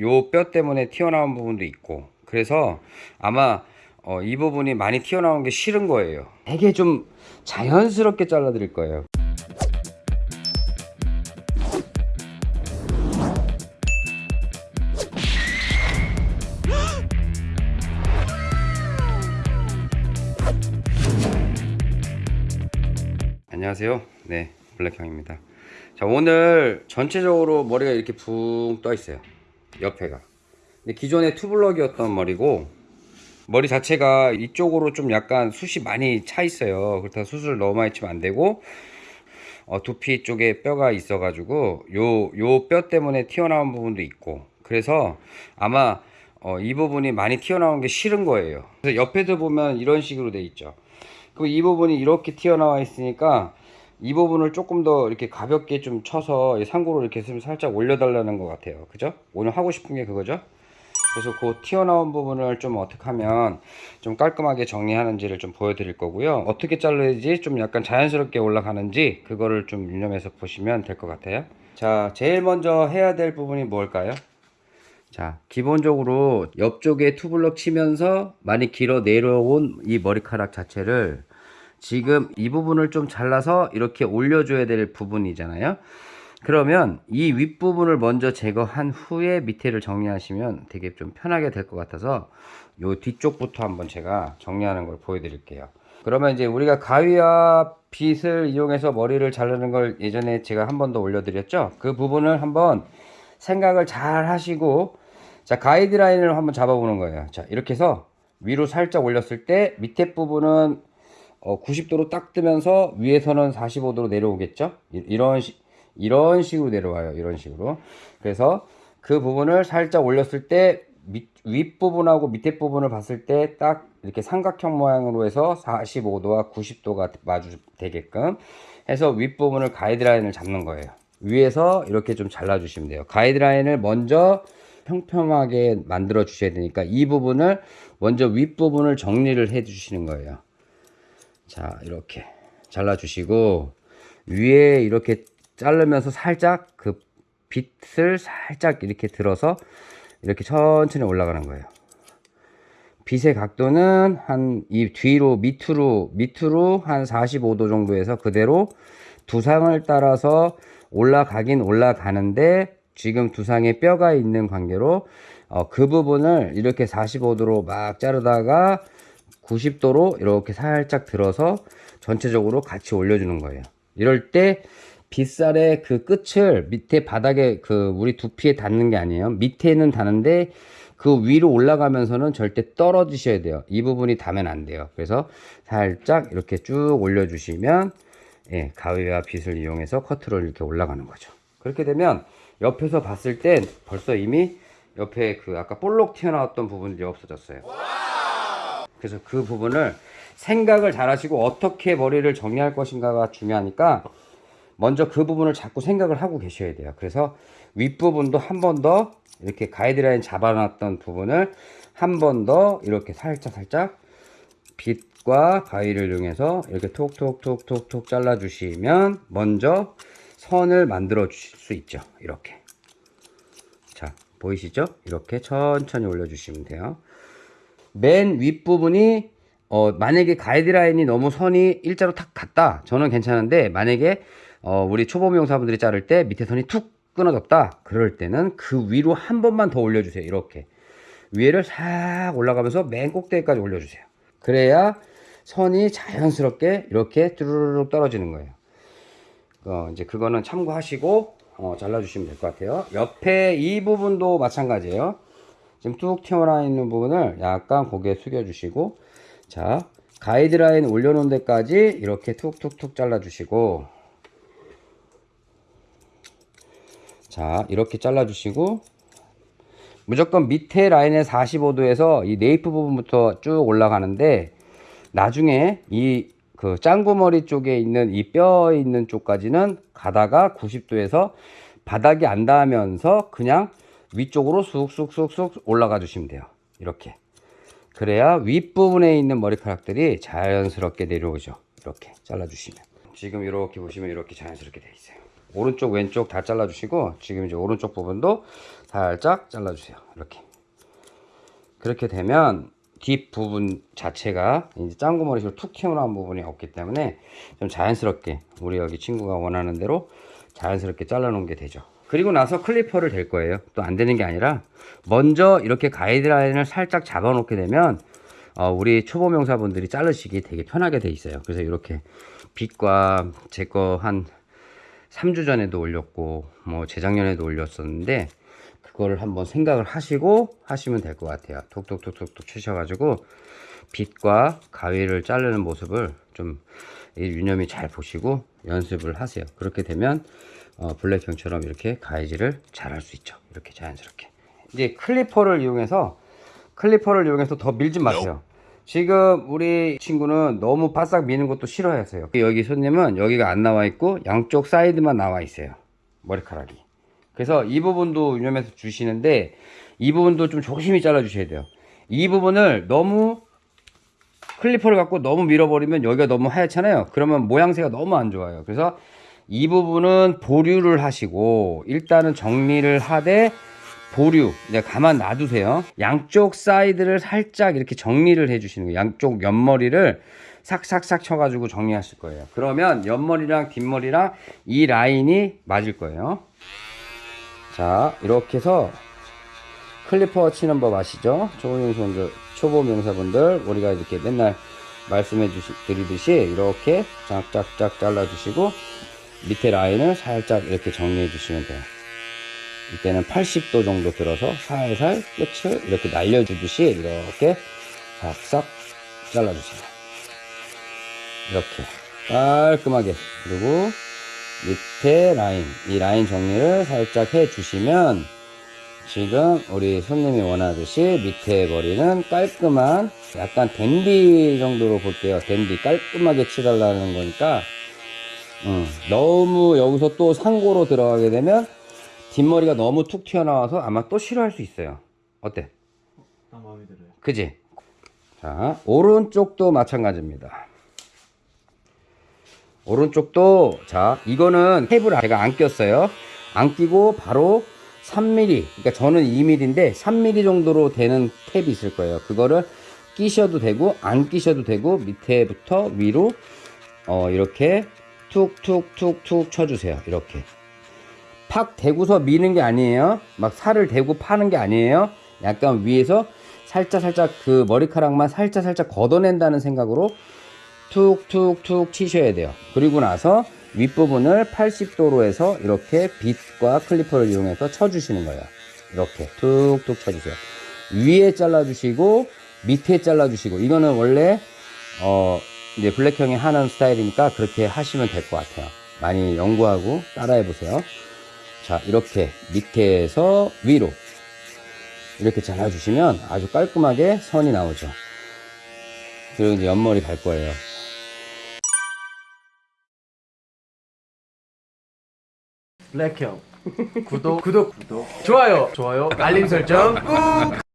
요 뼈 때문에 튀어나온 부분도 있고. 그래서 아마 어, 이 부분이 많이 튀어나온 게 싫은 거예요. 되게 좀 자연스럽게 잘라 드릴 거예요. 안녕하세요. 네 블랙형입니다. 자 오늘 전체적으로 머리가 이렇게 붕 떠 있어요 옆에가. 근데 기존에 투블럭이었던 머리고 머리 자체가 이쪽으로 좀 약간 숱이 많이 차 있어요. 그렇다고 숱을 너무 많이 치면 안 되고 어, 두피 쪽에 뼈가 있어 가지고 요 요 뼈 때문에 튀어나온 부분도 있고. 그래서 아마 어, 이 부분이 많이 튀어나온 게 싫은 거예요. 그래서 옆에도 보면 이런 식으로 돼 있죠. 그럼 이 부분이 이렇게 튀어나와 있으니까 이 부분을 조금 더 이렇게 가볍게 좀 쳐서 이 상고로 이렇게 좀 살짝 올려달라는 것 같아요. 그죠? 오늘 하고 싶은 게 그거죠? 그래서 그 튀어나온 부분을 좀 어떻게 하면 좀 깔끔하게 정리하는지를 좀 보여드릴 거고요. 어떻게 자르지 좀 약간 자연스럽게 올라가는지 그거를 좀 유념해서 보시면 될 것 같아요. 자 제일 먼저 해야 될 부분이 뭘까요? 자 기본적으로 옆쪽에 투블럭 치면서 많이 길어 내려온 이 머리카락 자체를 지금 이 부분을 좀 잘라서 이렇게 올려줘야 될 부분이잖아요. 그러면 이 윗부분을 먼저 제거한 후에 밑에를 정리하시면 되게 좀 편하게 될 것 같아서 요 뒤쪽부터 한번 제가 정리하는 걸 보여드릴게요. 그러면 이제 우리가 가위와 빗을 이용해서 머리를 자르는 걸 예전에 제가 한 번 더 올려드렸죠? 그 부분을 한번 생각을 잘 하시고 자 가이드라인을 한번 잡아보는 거예요. 자 이렇게 해서 위로 살짝 올렸을 때 밑에 부분은 어, 90도로 딱 뜨면서 위에서는 45도로 내려오겠죠? 이- 이런 시, 이런 식으로 내려와요 이런 식으로. 그래서 그 부분을 살짝 올렸을 때 밑, 윗부분하고 밑에 부분을 봤을 때 딱 이렇게 삼각형 모양으로 해서 45도와 90도가 마주 되게끔 해서 윗부분을 가이드라인을 잡는 거예요. 위에서 이렇게 좀 잘라 주시면 돼요. 가이드라인을 먼저 평평하게 만들어 주셔야 되니까 이 부분을 먼저 윗부분을 정리를 해 주시는 거예요 자 이렇게 잘라 주시고 위에 이렇게 자르면서 살짝 그 빗을 살짝 이렇게 들어서 이렇게 천천히 올라가는 거예요. 빗의 각도는 한 이 뒤로 밑으로 밑으로 한 45도 정도에서 그대로 두상을 따라서 올라가긴 올라가는데 지금 두상에 뼈가 있는 관계로 어, 그 부분을 이렇게 45도로 막 자르다가 90도로 이렇게 살짝 들어서 전체적으로 같이 올려주는 거예요. 이럴 때 빗살의 그 끝을 밑에 바닥에 그 우리 두피에 닿는 게 아니에요. 밑에는 닿는데 그 위로 올라가면서는 절대 떨어지셔야 돼요. 이 부분이 닿으면 안 돼요. 그래서 살짝 이렇게 쭉 올려주시면 예, 가위와 빗을 이용해서 커트를 이렇게 올라가는 거죠. 그렇게 되면 옆에서 봤을 땐 벌써 이미 옆에 그 아까 볼록 튀어나왔던 부분들이 없어졌어요. 그래서 그 부분을 생각을 잘 하시고 어떻게 머리를 정리할 것인가가 중요하니까 먼저 그 부분을 자꾸 생각을 하고 계셔야 돼요. 그래서 윗부분도 한 번 더 이렇게 가이드라인 잡아놨던 부분을 한 번 더 이렇게 살짝 살짝 빗과 가위를 이용해서 이렇게 톡톡톡톡톡 잘라주시면 먼저 선을 만들어 주실 수 있죠. 이렇게. 자, 보이시죠? 이렇게 천천히 올려주시면 돼요. 맨 윗부분이 어, 만약에 가이드라인이 너무 선이 일자로 탁 갔다. 저는 괜찮은데 만약에 어, 우리 초보 미용사분들이 자를 때 밑에 선이 툭 끊어졌다. 그럴 때는 그 위로 한 번만 더 올려주세요. 이렇게. 위에를 싹 올라가면서 맨 꼭대기까지 올려주세요. 그래야 선이 자연스럽게 이렇게 뚜루룩 떨어지는 거예요. 어, 이제 그거는 참고하시고 어, 잘라주시면 될 것 같아요. 옆에 이 부분도 마찬가지예요 지금 뚝 튀어나와 있는 부분을 약간 고개 숙여 주시고 자 가이드라인 올려놓은 데까지 이렇게 툭툭툭 잘라 주시고 자 이렇게 잘라 주시고 무조건 밑에 라인에 45도에서 이 네이프 부분부터 쭉 올라가는데 나중에 이 그 짱구머리 쪽에 있는 이 뼈 있는 쪽까지는 가다가 90도에서 바닥이 안 닿으면서 그냥 위쪽으로 쑥쑥쑥쑥 올라가 주시면 돼요. 이렇게. 그래야 윗부분에 있는 머리카락들이 자연스럽게 내려오죠. 이렇게 잘라 주시면. 지금 이렇게 보시면 이렇게 자연스럽게 돼 있어요. 오른쪽 왼쪽 다 잘라주시고 지금 이제 오른쪽 부분도 살짝 잘라주세요. 이렇게. 그렇게 되면 뒷 부분 자체가 이제 짱구머리식으로 툭 튀어나온 부분이 없기 때문에 좀 자연스럽게 우리 여기 친구가 원하는 대로 자연스럽게 잘라놓은 게 되죠. 그리고 나서 클리퍼를 댈 거예요. 또 안 되는 게 아니라 먼저 이렇게 가이드라인을 살짝 잡아 놓게 되면 어, 우리 초보 명사분들이 자르시기 되게 편하게 돼 있어요. 그래서 이렇게 빛과 제 거 한 3주 전에도 올렸고 뭐 재작년에도 올렸었는데 그거를 한번 생각을 하시고 하시면 될 것 같아요. 톡톡톡톡톡 치셔가지고 빛과 가위를 자르는 모습을 좀 유념이 잘 보시고 연습을 하세요. 그렇게 되면 어, 블랙형처럼 이렇게 가위질을 잘할 수 있죠. 이렇게 자연스럽게. 이제 clipper를 이용해서 clipper를 이용해서 더 밀지 마세요. 지금 우리 친구는 너무 바싹 미는 것도 싫어하세요. 여기 손님은 여기가 안 나와 있고 양쪽 사이드만 나와 있어요. 머리카락이. 그래서 이 부분도 유념해서 주시는데 이 부분도 좀 조심히 잘라 주셔야 돼요. 이 부분을 너무 clipper를 갖고 너무 밀어버리면 여기가 너무 하얗잖아요. 그러면 모양새가 너무 안 좋아요. 그래서 이 부분은 보류를 하시고 일단은 정리를 하되 보류 이제 가만 놔두세요. 양쪽 사이드를 살짝 이렇게 정리를 해 주시는 거예요. 양쪽 옆머리를 싹싹싹 쳐가지고 정리하실 거예요. 그러면 옆머리랑 뒷머리랑 이 라인이 맞을 거예요. 자 이렇게 해서 clipper 치는 법 아시죠? 초보 미용사분들, 초보 미용사분들 우리가 이렇게 맨날 말씀해 주시, 드리듯이 이렇게 짝짝짝 잘라 주시고 밑에 라인을 살짝 이렇게 정리해 주시면 돼요 이때는 80도 정도 들어서 살살 끝을 이렇게 날려주듯이 이렇게 싹싹 잘라주세요. 이렇게 깔끔하게 그리고 밑에 라인 이 라인 정리를 살짝 해주시면 지금 우리 손님이 원하듯이 밑에 머리는 깔끔한 약간 댄디 정도로 볼게요. 댄디 깔끔하게 치달라는 거니까 음, 너무 여기서 또 상고로 들어가게 되면 뒷머리가 너무 툭 튀어나와서 아마 또 싫어할 수 있어요. 어때? 나 마음에 들어요. 그지? 자, 오른쪽도 마찬가지입니다. 오른쪽도, 자, 이거는 탭을 제가 안 꼈어요. 안 끼고 바로 3mm, 그러니까 저는 2mm인데 3mm 정도로 되는 탭이 있을 거예요. 그거를 끼셔도 되고, 안 끼셔도 되고, 밑에부터 위로, 어, 이렇게 툭툭툭툭 쳐주세요. 이렇게. 팍 대고서 미는 게 아니에요. 막 살을 대고 파는 게 아니에요. 약간 위에서 살짝 살짝 그 머리카락만 살짝 살짝 걷어낸다는 생각으로 툭툭툭 치셔야 돼요. 그리고 나서 윗부분을 80도로 해서 이렇게 빗과 클리퍼를 이용해서 쳐주시는 거예요. 이렇게 툭툭 쳐주세요. 위에 잘라주시고 밑에 잘라주시고 이거는 원래 어 이제 블랙형이 하는 스타일이니까 그렇게 하시면 될 것 같아요. 많이 연구하고 따라해 보세요. 자 이렇게 밑에서 위로 이렇게 잘라주시면 아주 깔끔하게 선이 나오죠 그리고 이제 옆머리 갈 거예요 블랙형. 구독. 구독 구독. 좋아요. 좋아요. 알림 설정 꾹